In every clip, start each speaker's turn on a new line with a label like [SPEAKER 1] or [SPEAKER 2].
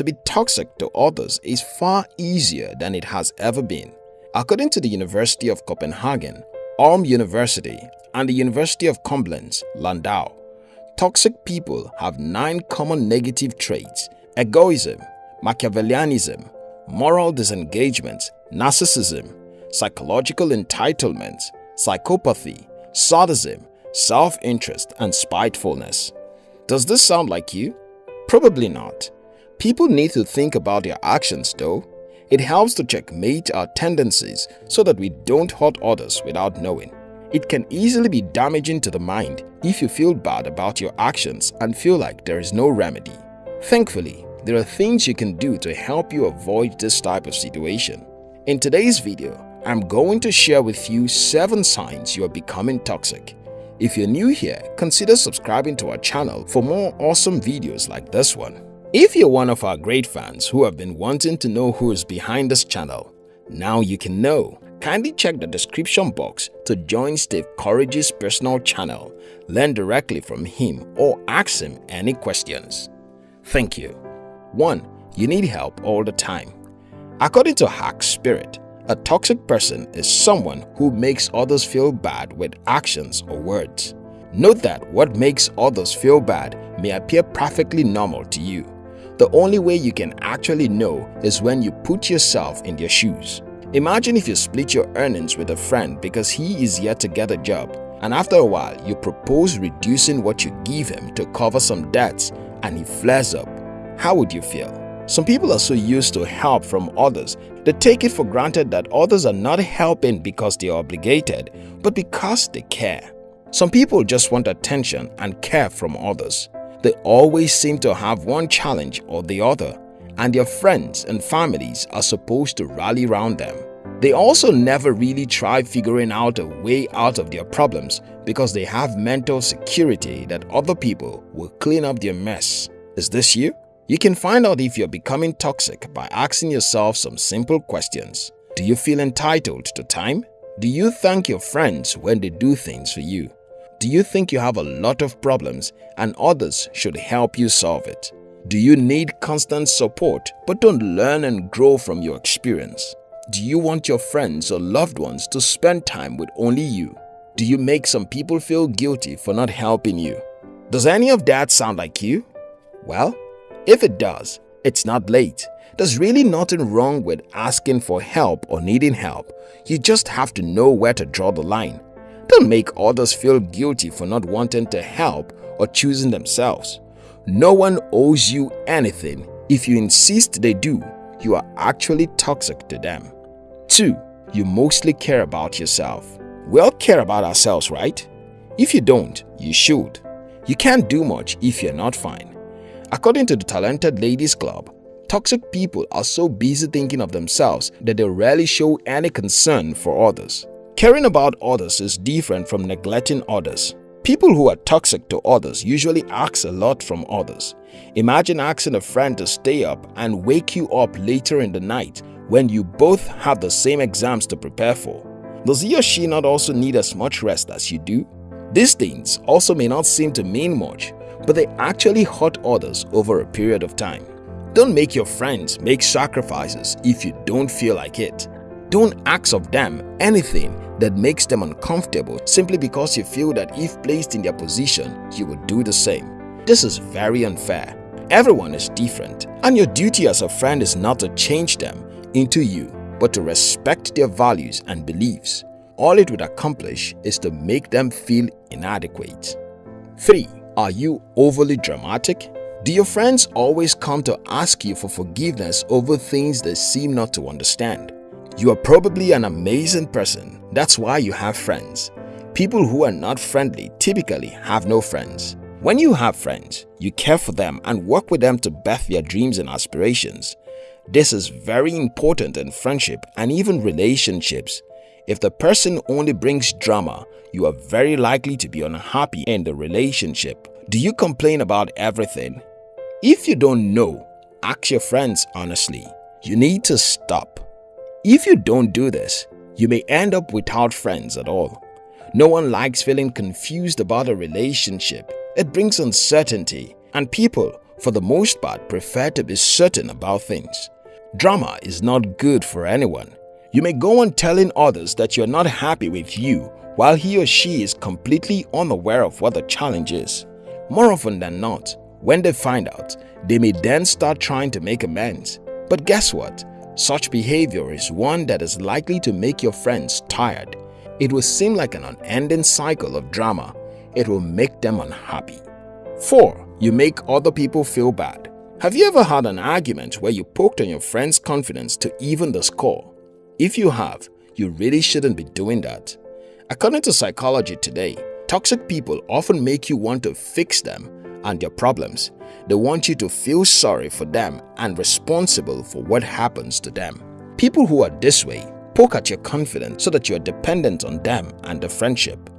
[SPEAKER 1] to be toxic to others is far easier than it has ever been. According to the University of Copenhagen, Ulm University, and the University of Koblenz, Landau, toxic people have nine common negative traits egoism, Machiavellianism, moral disengagement, narcissism, psychological entitlement, psychopathy, sadism, self-interest, and spitefulness. Does this sound like you? Probably not. People need to think about their actions though. It helps to checkmate our tendencies so that we don't hurt others without knowing. It can easily be damaging to the mind if you feel bad about your actions and feel like there is no remedy. Thankfully, there are things you can do to help you avoid this type of situation. In today's video, I'm going to share with you 7 signs you are becoming toxic. If you're new here, consider subscribing to our channel for more awesome videos like this one. If you're one of our great fans who have been wanting to know who is behind this channel, now you can know. Kindly check the description box to join Steve Courage's personal channel, learn directly from him or ask him any questions. Thank you. 1. You need help all the time. According to Hack Spirit, a toxic person is someone who makes others feel bad with actions or words. Note that what makes others feel bad may appear perfectly normal to you. The only way you can actually know is when you put yourself in their shoes. Imagine if you split your earnings with a friend because he is yet to get a job and after a while you propose reducing what you give him to cover some debts and he flares up. How would you feel? Some people are so used to help from others, they take it for granted that others are not helping because they are obligated, but because they care. Some people just want attention and care from others. They always seem to have one challenge or the other, and their friends and families are supposed to rally around them. They also never really try figuring out a way out of their problems because they have mental security that other people will clean up their mess. Is this you? You can find out if you're becoming toxic by asking yourself some simple questions. Do you feel entitled to time? Do you thank your friends when they do things for you? Do you think you have a lot of problems and others should help you solve it? Do you need constant support but don't learn and grow from your experience? Do you want your friends or loved ones to spend time with only you? Do you make some people feel guilty for not helping you? Does any of that sound like you? Well, if it does, it's not late. There's really nothing wrong with asking for help or needing help. You just have to know where to draw the line. Don't make others feel guilty for not wanting to help or choosing themselves. No one owes you anything. If you insist they do, you are actually toxic to them. 2. You mostly care about yourself. We all care about ourselves, right? If you don't, you should. You can't do much if you're not fine. According to the Talented Ladies Club, toxic people are so busy thinking of themselves that they rarely show any concern for others. Caring about others is different from neglecting others. People who are toxic to others usually ask a lot from others. Imagine asking a friend to stay up and wake you up later in the night when you both have the same exams to prepare for. Does he or she not also need as much rest as you do? These things also may not seem to mean much, but they actually hurt others over a period of time. Don't make your friends make sacrifices if you don't feel like it. Don't ask of them anything that makes them uncomfortable simply because you feel that if placed in their position, you would do the same. This is very unfair. Everyone is different and your duty as a friend is not to change them into you but to respect their values and beliefs. All it would accomplish is to make them feel inadequate. 3. Are you overly dramatic? Do your friends always come to ask you for forgiveness over things they seem not to understand? You are probably an amazing person, that's why you have friends. People who are not friendly typically have no friends. When you have friends, you care for them and work with them to birth their dreams and aspirations. This is very important in friendship and even relationships. If the person only brings drama, you are very likely to be unhappy in the relationship. Do you complain about everything? If you don't know, ask your friends honestly. You need to stop. If you don't do this, you may end up without friends at all. No one likes feeling confused about a relationship. It brings uncertainty and people for the most part, prefer to be certain about things. Drama is not good for anyone. You may go on telling others that you're not happy with you while he or she is completely unaware of what the challenge is. More often than not, when they find out, they may then start trying to make amends. But guess what? Such behavior is one that is likely to make your friends tired. It will seem like an unending cycle of drama. It will make them unhappy. 4. You make other people feel bad. Have you ever had an argument where you poked on your friend's confidence to even the score? If you have, you really shouldn't be doing that. According to Psychology Today, toxic people often make you want to fix them and their problems. They want you to feel sorry for them and responsible for what happens to them. People who are this way poke at your confidence so that you are dependent on them and the friendship.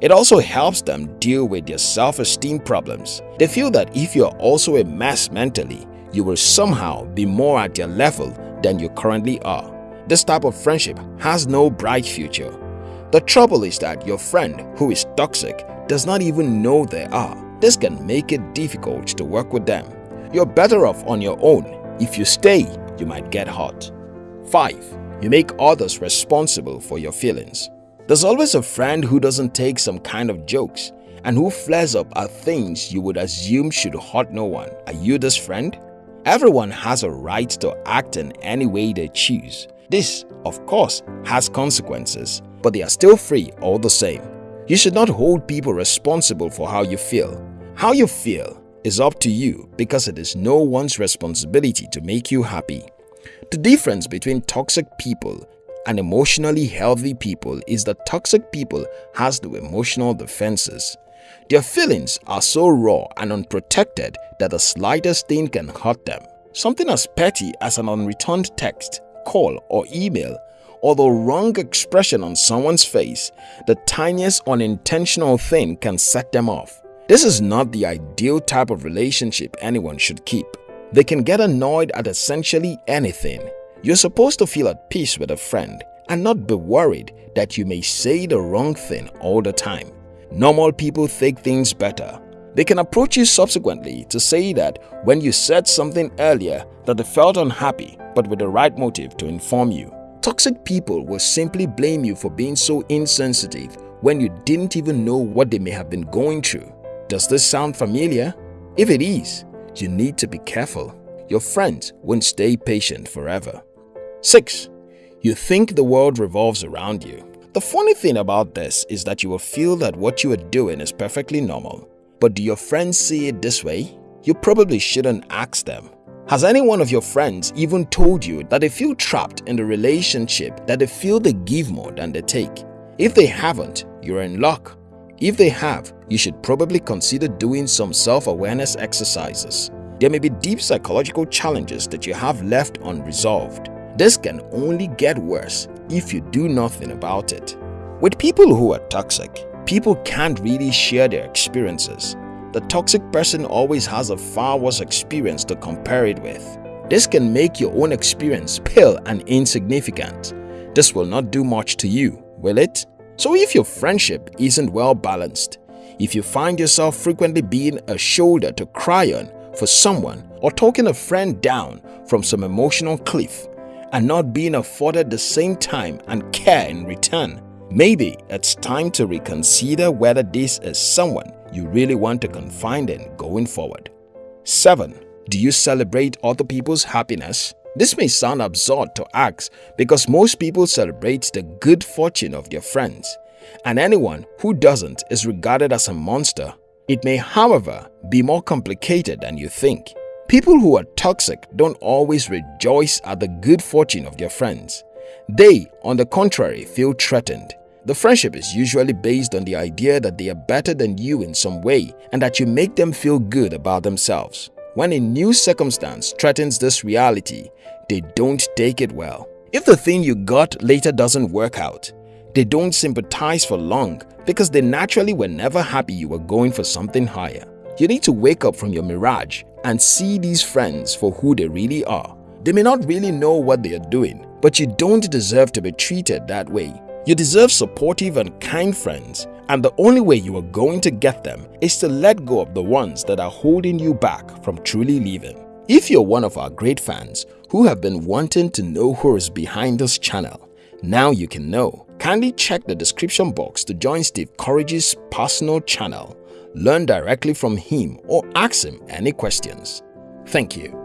[SPEAKER 1] It also helps them deal with their self-esteem problems. They feel that if you are also a mess mentally, you will somehow be more at their level than you currently are. This type of friendship has no bright future the trouble is that your friend who is toxic does not even know they are. This can make it difficult to work with them. You're better off on your own. If you stay, you might get hurt. 5. You make others responsible for your feelings. There's always a friend who doesn't take some kind of jokes and who flares up at things you would assume should hurt no one. Are you this friend? Everyone has a right to act in any way they choose. This, of course, has consequences but they are still free all the same. You should not hold people responsible for how you feel. How you feel is up to you because it is no one's responsibility to make you happy. The difference between toxic people and emotionally healthy people is that toxic people has the emotional defenses. Their feelings are so raw and unprotected that the slightest thing can hurt them. Something as petty as an unreturned text, call or email or the wrong expression on someone's face, the tiniest unintentional thing can set them off. This is not the ideal type of relationship anyone should keep. They can get annoyed at essentially anything. You're supposed to feel at peace with a friend and not be worried that you may say the wrong thing all the time. Normal people think things better. They can approach you subsequently to say that when you said something earlier that they felt unhappy but with the right motive to inform you. Toxic people will simply blame you for being so insensitive when you didn't even know what they may have been going through. Does this sound familiar? If it is, you need to be careful. Your friends won't stay patient forever. 6. You think the world revolves around you. The funny thing about this is that you will feel that what you are doing is perfectly normal. But do your friends see it this way? You probably shouldn't ask them. Has any one of your friends even told you that they feel trapped in the relationship, that they feel they give more than they take? If they haven't, you're in luck. If they have, you should probably consider doing some self-awareness exercises. There may be deep psychological challenges that you have left unresolved. This can only get worse if you do nothing about it. With people who are toxic, people can't really share their experiences the toxic person always has a far worse experience to compare it with. This can make your own experience pale and insignificant. This will not do much to you, will it? So if your friendship isn't well balanced, if you find yourself frequently being a shoulder to cry on for someone or talking a friend down from some emotional cliff and not being afforded the same time and care in return, maybe it's time to reconsider whether this is someone you really want to confide in going forward. 7. Do you celebrate other people's happiness? This may sound absurd to ask because most people celebrate the good fortune of their friends, and anyone who doesn't is regarded as a monster. It may, however, be more complicated than you think. People who are toxic don't always rejoice at the good fortune of their friends. They, on the contrary, feel threatened. The friendship is usually based on the idea that they are better than you in some way and that you make them feel good about themselves. When a new circumstance threatens this reality, they don't take it well. If the thing you got later doesn't work out, they don't sympathize for long because they naturally were never happy you were going for something higher. You need to wake up from your mirage and see these friends for who they really are. They may not really know what they are doing, but you don't deserve to be treated that way. You deserve supportive and kind friends and the only way you are going to get them is to let go of the ones that are holding you back from truly living. If you're one of our great fans who have been wanting to know who is behind this channel, now you can know. Kindly check the description box to join Steve Courage's personal channel, learn directly from him or ask him any questions. Thank you.